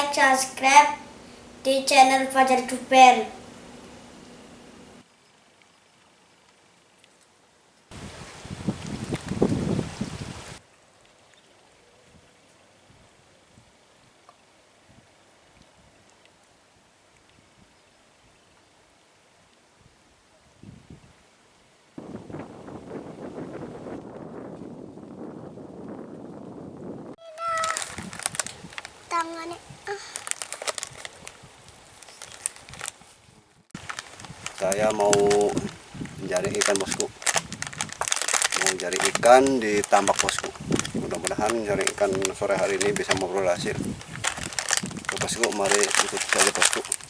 like, subscribe di channel Fajar Duper. Tangannya. Ah. saya mau mencari ikan bosku. Mau mencari ikan di tambak bosku. Mudah-mudahan mencari ikan sore hari ini bisa memperoleh hasil. Bosku mari ikut saja bosku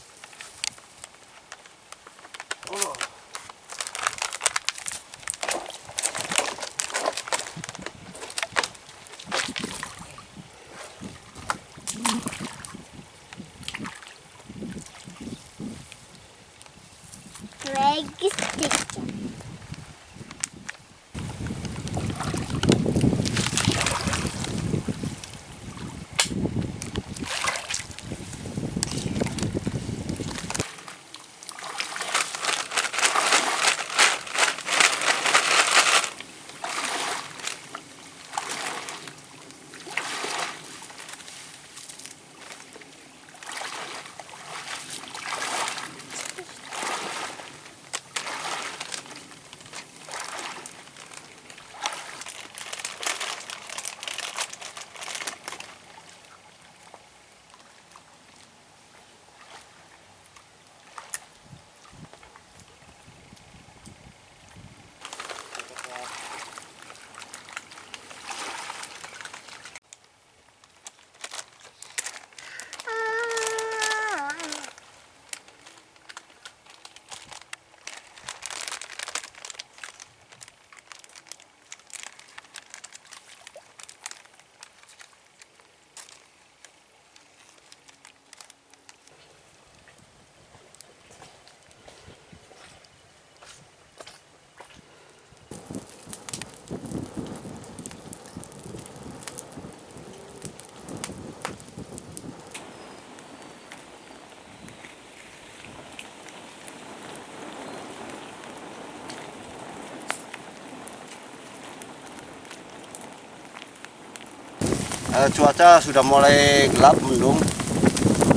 Eh, cuaca sudah mulai gelap mendung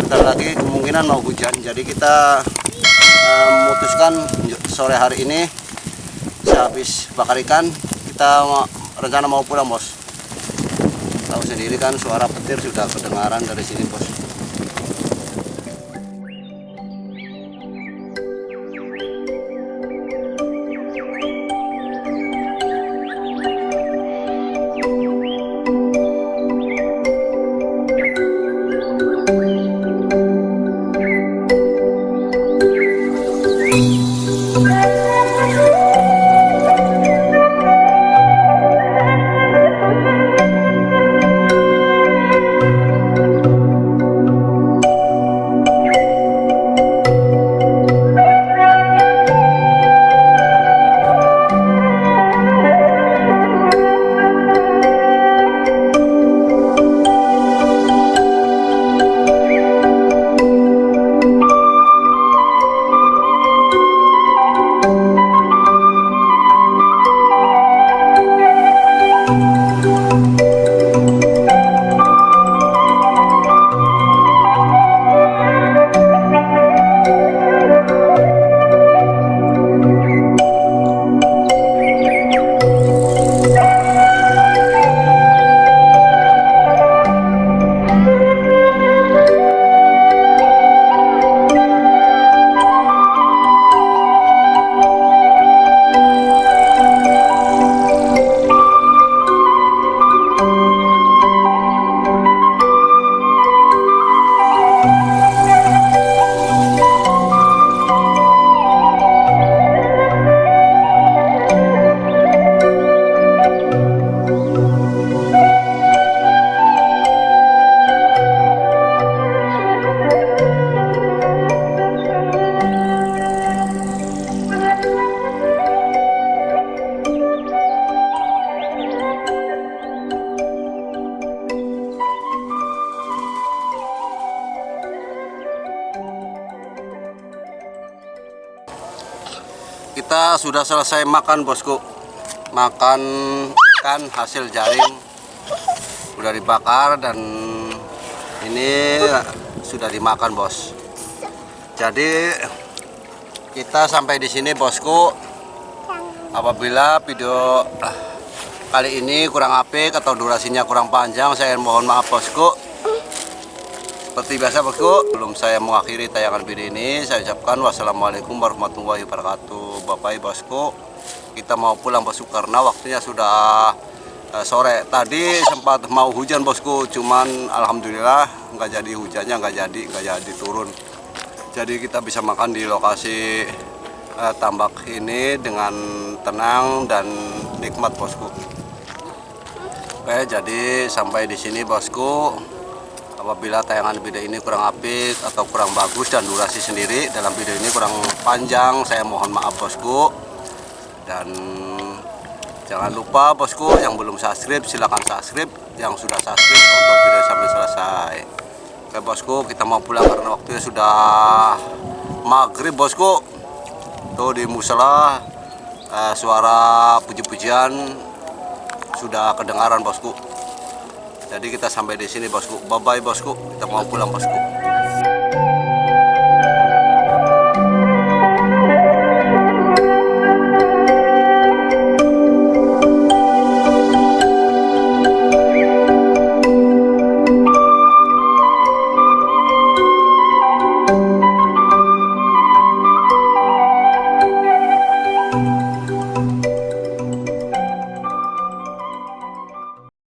bentar lagi kemungkinan mau hujan. Jadi kita eh, memutuskan sore hari ini sehabis bakar ikan kita mau- rencana mau pulang bos. Tahu sendiri kan suara petir sudah kedengaran dari sini bos sudah selesai makan bosku. Makan ikan hasil jaring. Udah dibakar dan ini sudah dimakan bos. Jadi kita sampai di sini bosku. Apabila video kali ini kurang apik atau durasinya kurang panjang saya mohon maaf bosku seperti biasa bosku, belum saya mengakhiri tayangan video ini, saya ucapkan wassalamualaikum warahmatullahi wabarakatuh. Bapak Ibu bosku, kita mau pulang bosku karena waktunya sudah eh, sore. Tadi sempat mau hujan bosku, cuman alhamdulillah nggak jadi hujannya, nggak jadi, nggak jadi turun. Jadi kita bisa makan di lokasi eh, tambak ini dengan tenang dan nikmat bosku. Oke, jadi sampai di sini bosku apabila tayangan video ini kurang apik atau kurang bagus dan durasi sendiri dalam video ini kurang panjang saya mohon maaf bosku. Dan jangan lupa bosku yang belum subscribe silahkan subscribe. Yang sudah subscribe tonton video sampai selesai. Oke bosku kita mau pulang karena waktunya sudah maghrib bosku. Tuh di musola eh, suara puji-pujian sudah kedengaran bosku jadi kita sampai di sini bosku. Bye bye bosku. Kita mau pulang bosku.